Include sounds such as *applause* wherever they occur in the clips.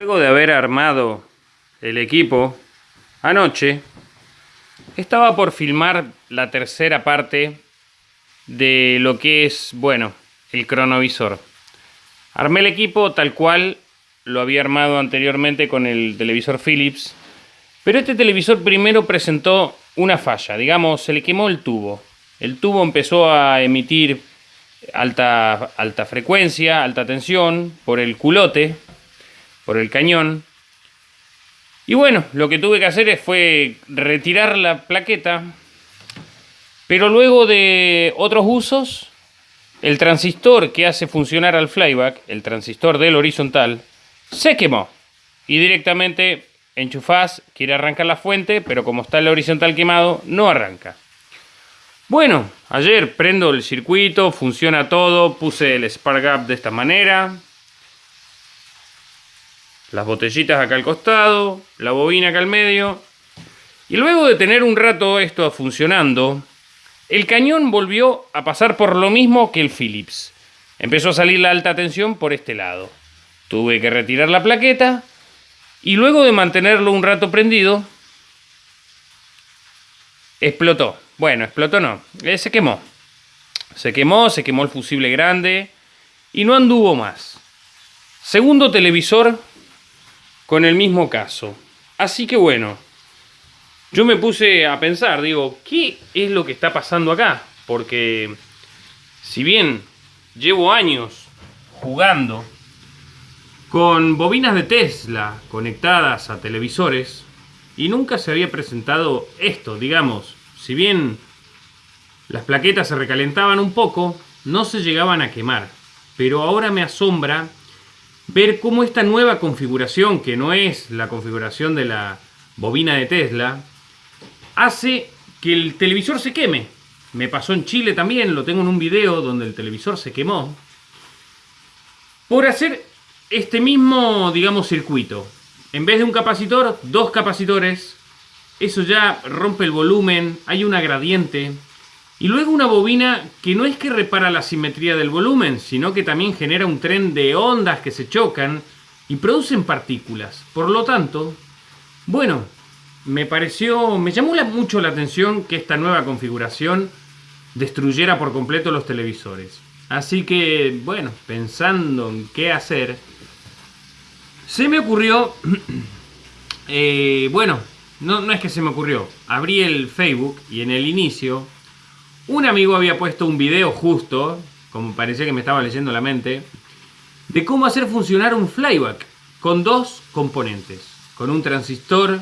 Luego de haber armado el equipo anoche, estaba por filmar la tercera parte de lo que es, bueno, el cronovisor. Armé el equipo tal cual lo había armado anteriormente con el televisor Philips, pero este televisor primero presentó una falla, digamos, se le quemó el tubo. El tubo empezó a emitir alta, alta frecuencia, alta tensión por el culote, por el cañón. Y bueno, lo que tuve que hacer fue retirar la plaqueta, pero luego de otros usos, el transistor que hace funcionar al flyback, el transistor del horizontal, se quemó. Y directamente enchufás, quiere arrancar la fuente, pero como está el horizontal quemado, no arranca. Bueno, ayer prendo el circuito, funciona todo, puse el spark gap de esta manera, las botellitas acá al costado, la bobina acá al medio. Y luego de tener un rato esto funcionando, el cañón volvió a pasar por lo mismo que el Philips. Empezó a salir la alta tensión por este lado. Tuve que retirar la plaqueta y luego de mantenerlo un rato prendido, explotó. Bueno, explotó no, eh, se quemó. Se quemó, se quemó el fusible grande y no anduvo más. Segundo televisor con el mismo caso. Así que bueno, yo me puse a pensar, digo, ¿qué es lo que está pasando acá? Porque si bien llevo años jugando con bobinas de Tesla conectadas a televisores y nunca se había presentado esto, digamos, si bien las plaquetas se recalentaban un poco, no se llegaban a quemar. Pero ahora me asombra ver cómo esta nueva configuración, que no es la configuración de la bobina de Tesla, hace que el televisor se queme. Me pasó en Chile también, lo tengo en un video donde el televisor se quemó. Por hacer este mismo, digamos, circuito. En vez de un capacitor, dos capacitores. Eso ya rompe el volumen, hay una gradiente. Y luego una bobina que no es que repara la simetría del volumen, sino que también genera un tren de ondas que se chocan y producen partículas. Por lo tanto, bueno, me pareció, me llamó mucho la atención que esta nueva configuración destruyera por completo los televisores. Así que, bueno, pensando en qué hacer, se me ocurrió, *clears throat* eh, bueno, no, no es que se me ocurrió, abrí el Facebook y en el inicio un amigo había puesto un video justo, como parecía que me estaba leyendo la mente, de cómo hacer funcionar un flyback con dos componentes, con un transistor,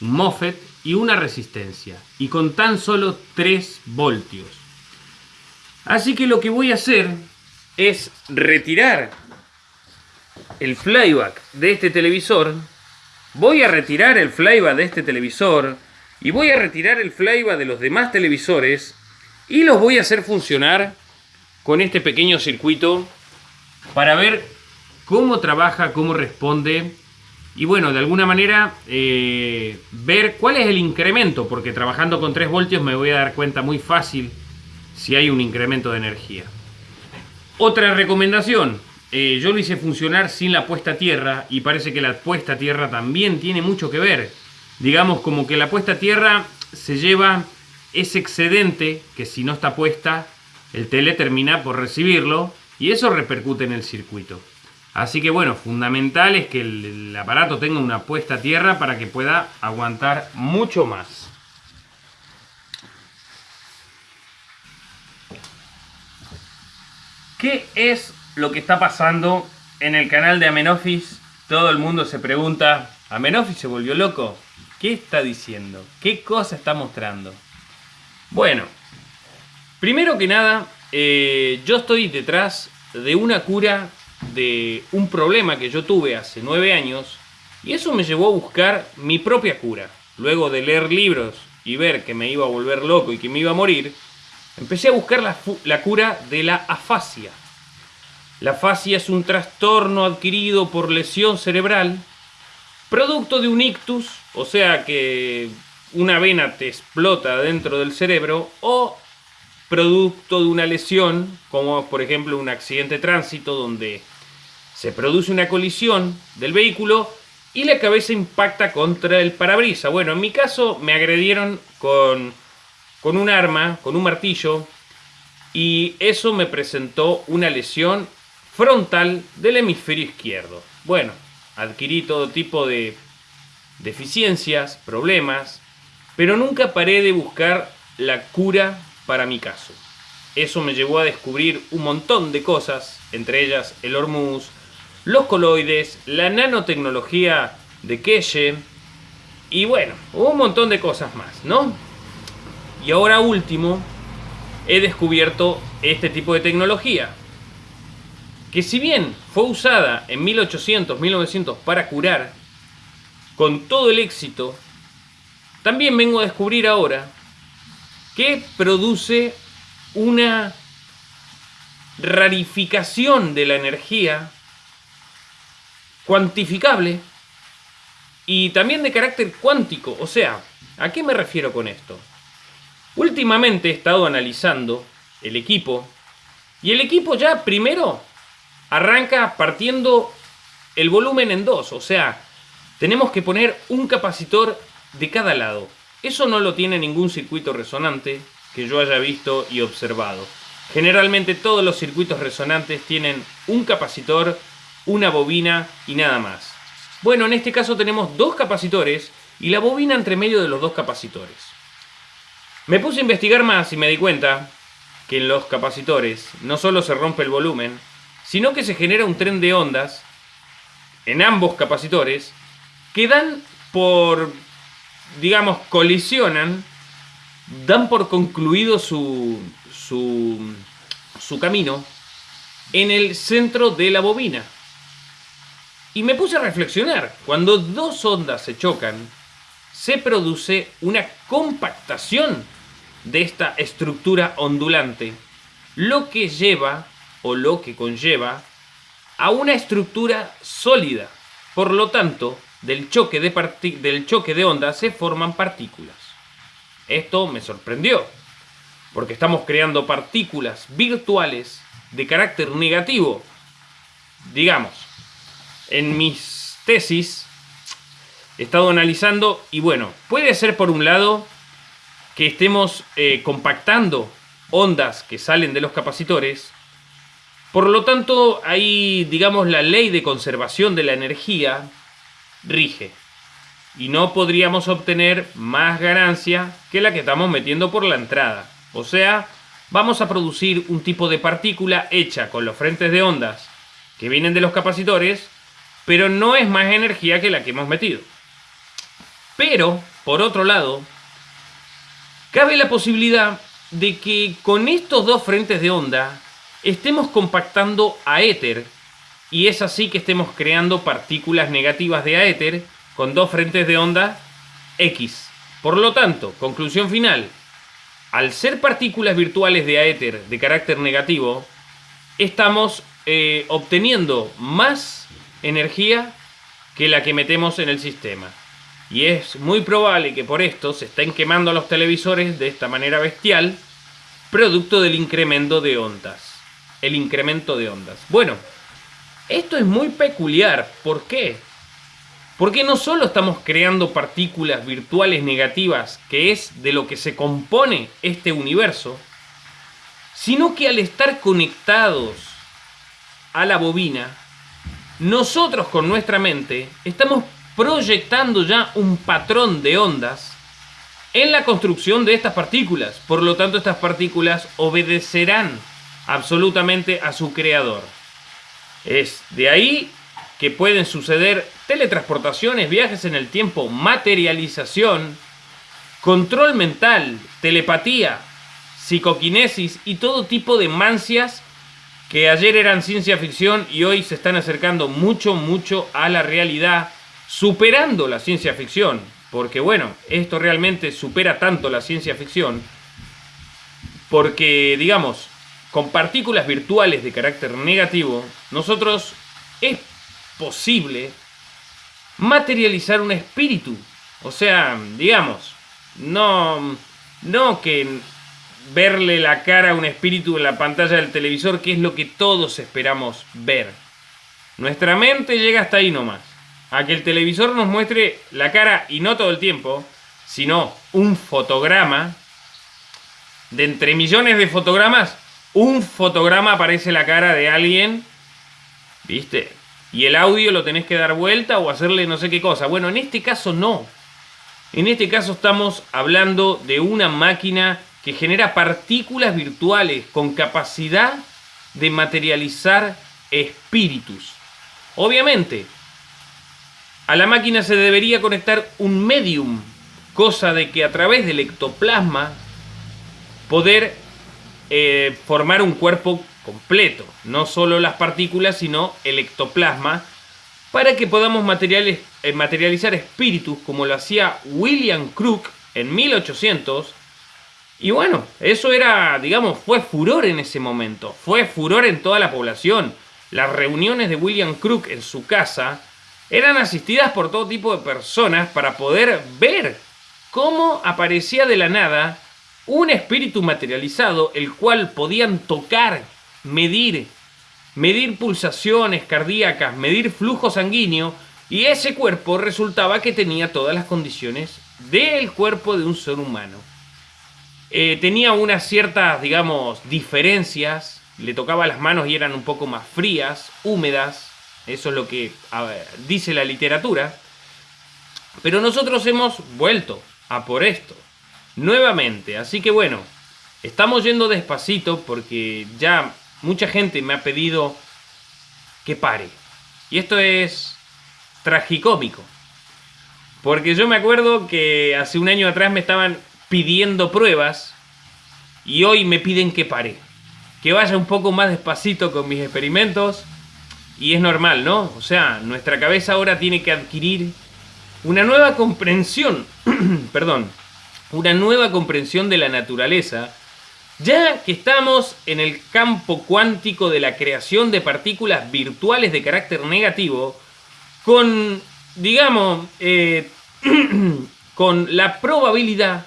un MOSFET y una resistencia, y con tan solo 3 voltios. Así que lo que voy a hacer es retirar el flyback de este televisor, voy a retirar el flyback de este televisor, y voy a retirar el flyback de los demás televisores y los voy a hacer funcionar con este pequeño circuito para ver cómo trabaja, cómo responde y bueno, de alguna manera eh, ver cuál es el incremento, porque trabajando con 3 voltios me voy a dar cuenta muy fácil si hay un incremento de energía. Otra recomendación, eh, yo lo hice funcionar sin la puesta a tierra y parece que la puesta a tierra también tiene mucho que ver. Digamos como que la puesta a tierra se lleva ese excedente que si no está puesta, el tele termina por recibirlo y eso repercute en el circuito. Así que bueno, fundamental es que el, aparato tenga una puesta a tierra para que pueda aguantar mucho más. ¿Qué es lo que está pasando en el canal de Amenofis? Todo el mundo se pregunta, ¿Amenofis se volvió loco? ¿Qué está diciendo? ¿Qué cosa está mostrando? Bueno, primero que nada, eh, yo estoy detrás de una cura de un problema que yo tuve hace nueve años y eso me llevó a buscar mi propia cura. Luego de leer libros y ver que me iba a volver loco y que me iba a morir, empecé a buscar la, la cura de la afasia. La afasia es un trastorno adquirido por lesión cerebral, producto de un ictus, o sea que una vena te explota dentro del cerebro o producto de una lesión, como por ejemplo un accidente de tránsito donde se produce una colisión del vehículo y la cabeza impacta contra el parabrisas. Bueno, en mi caso me agredieron con, con un arma, con un martillo, y eso me presentó una lesión frontal del hemisferio izquierdo. Bueno, adquirí todo tipo de deficiencias, problemas, pero nunca paré de buscar la cura para mi caso. Eso me llevó a descubrir un montón de cosas, entre ellas el hormuz, los coloides, la nanotecnología de Keshe y bueno, un montón de cosas más, ¿no? Y ahora último, he descubierto este tipo de tecnología, que si bien fue usada en 1800, 1900 para curar, con todo el éxito, también vengo a descubrir ahora que produce una rarificación de la energía cuantificable y también de carácter cuántico. O sea, ¿a qué me refiero con esto? Últimamente he estado analizando el equipo y el equipo ya primero arranca partiendo el volumen en dos. O sea, tenemos que poner un capacitor de cada lado. Eso no lo tiene ningún circuito resonante que yo haya visto y observado. Generalmente todos los circuitos resonantes tienen un capacitor, una bobina y nada más. Bueno, en este caso tenemos dos capacitores y la bobina entre medio de los dos capacitores. Me puse a investigar más y me di cuenta que en los capacitores no solo se rompe el volumen, sino que se genera un tren de ondas en ambos capacitores que dan por, digamos, colisionan dan por concluido su, su, su camino en el centro de la bobina. Y me puse a reflexionar, cuando dos ondas se chocan, se produce una compactación de esta estructura ondulante, lo que lleva o lo que conlleva a una estructura sólida. Por lo tanto, del choque de, del choque de ondas se forman partículas. Esto me sorprendió, porque estamos creando partículas virtuales de carácter negativo. Digamos, en mis tesis he estado analizando y bueno, puede ser por un lado que estemos eh, compactando ondas que salen de los capacitores, por lo tanto ahí digamos la ley de conservación de la energía rige y no podríamos obtener más ganancia que la que estamos metiendo por la entrada. O sea, vamos a producir un tipo de partícula hecha con los frentes de ondas que vienen de los capacitores, pero no es más energía que la que hemos metido. Pero, por otro lado, cabe la posibilidad de que con estos dos frentes de onda estemos compactando a éter y es así que estemos creando partículas negativas de aéter con dos frentes de onda X. Por lo tanto, conclusión final, al ser partículas virtuales de aéter de carácter negativo, estamos eh, obteniendo más energía que la que metemos en el sistema. Y es muy probable que por esto se estén quemando los televisores de esta manera bestial, producto del incremento de ondas. El incremento de ondas. Bueno, esto es muy peculiar. ¿Por qué? Porque no solo estamos creando partículas virtuales negativas, que es de lo que se compone este universo, sino que al estar conectados a la bobina, nosotros con nuestra mente estamos proyectando ya un patrón de ondas en la construcción de estas partículas. Por lo tanto, estas partículas obedecerán absolutamente a su creador. Es de ahí que pueden suceder teletransportaciones, viajes en el tiempo, materialización, control mental, telepatía, psicoquinesis y todo tipo de mancias que ayer eran ciencia ficción y hoy se están acercando mucho, mucho a la realidad, superando la ciencia ficción. Porque bueno, esto realmente supera tanto la ciencia ficción, porque digamos, con partículas virtuales de carácter negativo, nosotros es posible materializar un espíritu. O sea, digamos, no, no que verle la cara a un espíritu en la pantalla del televisor, que es lo que todos esperamos ver. Nuestra mente llega hasta ahí nomás. A que el televisor nos muestre la cara, y no todo el tiempo, sino un fotograma. De entre millones de fotogramas, un fotograma aparece la cara de alguien. ¿Viste? Y el audio lo tenés que dar vuelta o hacerle no sé qué cosa. Bueno, en este caso no. En este caso estamos hablando de una máquina que genera partículas virtuales con capacidad de materializar espíritus. Obviamente, a la máquina se debería conectar un medium, cosa de que a través del ectoplasma poder eh, formar un cuerpo completo, no solo las partículas, sino el ectoplasma, para que podamos eh, materializar espíritus como lo hacía William Crook en 1800. Y bueno, eso era, digamos, fue furor en ese momento, fue furor en toda la población. Las reuniones de William Crook en su casa eran asistidas por todo tipo de personas para poder ver cómo aparecía de la nada un espíritu materializado, el cual podían tocar, medir, medir pulsaciones cardíacas, medir flujo sanguíneo, y ese cuerpo resultaba que tenía todas las condiciones del cuerpo de un ser humano. Eh, tenía unas ciertas, digamos, diferencias, le tocaba las manos y eran un poco más frías, húmedas, eso es lo que dice la literatura, pero nosotros hemos vuelto a por esto nuevamente. Así que bueno, estamos yendo despacito porque ya mucha gente me ha pedido que pare. Y esto es tragicómico. Porque yo me acuerdo que hace un año atrás me estaban pidiendo pruebas y hoy me piden que pare. Que vaya un poco más despacito con mis experimentos. Y es normal, ¿no? O sea, nuestra cabeza ahora tiene que adquirir una nueva comprensión, *clears throat* perdón, una nueva comprensión de la naturaleza, ya que estamos en el campo cuántico de la creación de partículas virtuales de carácter negativo, con, digamos, eh, *clears throat* con la probabilidad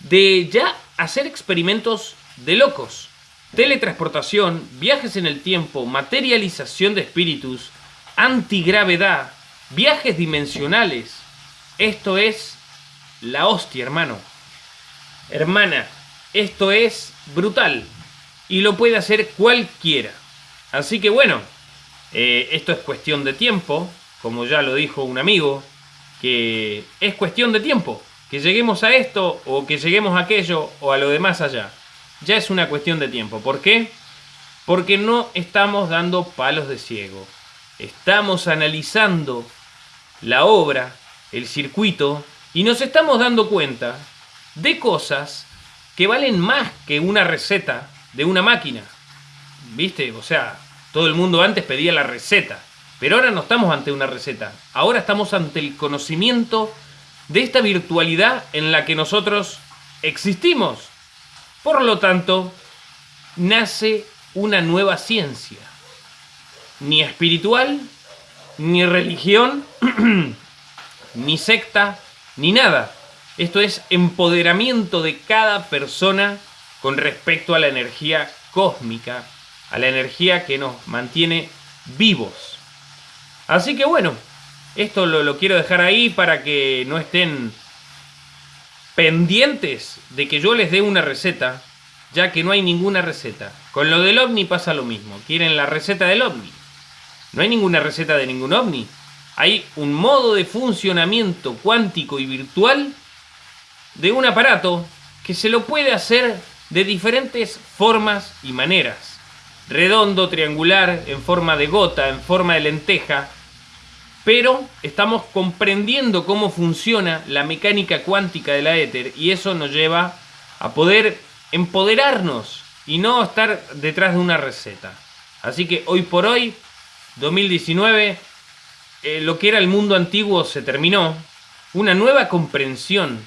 de ya hacer experimentos de locos. Teletransportación, viajes en el tiempo, materialización de espíritus, antigravedad, viajes dimensionales. Esto es la hostia, hermano. Hermana, esto es brutal. Y lo puede hacer cualquiera. Así que bueno, eh, esto es cuestión de tiempo. Como ya lo dijo un amigo, que es cuestión de tiempo. Que lleguemos a esto o que lleguemos a aquello o a lo demás allá. Ya es una cuestión de tiempo. ¿Por qué? Porque no estamos dando palos de ciego. Estamos analizando la obra, el circuito y nos estamos dando cuenta de cosas que valen más que una receta de una máquina. ¿Viste? O sea, todo el mundo antes pedía la receta. Pero ahora no estamos ante una receta. Ahora estamos ante el conocimiento de esta virtualidad en la que nosotros existimos. Por lo tanto, nace una nueva ciencia. Ni espiritual, ni religión, *clears throat* ni secta, ni nada. Esto es empoderamiento de cada persona con respecto a la energía cósmica, a la energía que nos mantiene vivos. Así que bueno, esto lo, quiero dejar ahí para que no estén pendientes de que yo les dé una receta, ya que no hay ninguna receta. Con lo del ovni pasa lo mismo. Quieren la receta del ovni. No hay ninguna receta de ningún ovni hay un modo de funcionamiento cuántico y virtual de un aparato que se lo puede hacer de diferentes formas y maneras. Redondo, triangular, en forma de gota, en forma de lenteja. Pero estamos comprendiendo cómo funciona la mecánica cuántica de la éter y eso nos lleva a poder empoderarnos y no estar detrás de una receta. Así que hoy por hoy, 2019, eh, lo que era el mundo antiguo se terminó, una nueva comprensión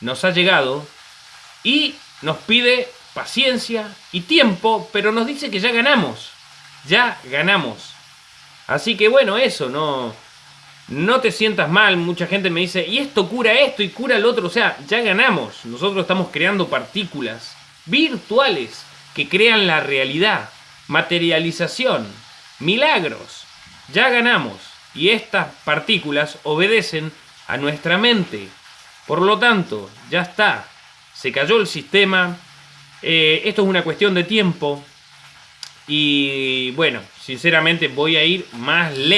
nos ha llegado y nos pide paciencia y tiempo, pero nos dice que ya ganamos, ya ganamos. Así que bueno, eso, no, no te sientas mal, mucha gente me dice, y esto cura esto y cura el otro, o sea, ya ganamos, nosotros estamos creando partículas virtuales que crean la realidad, materialización, milagros. ya ganamos y estas partículas obedecen a nuestra mente. Por lo tanto, ya está, se cayó el sistema, eh, esto es una cuestión de tiempo y bueno, sinceramente voy a ir más lento.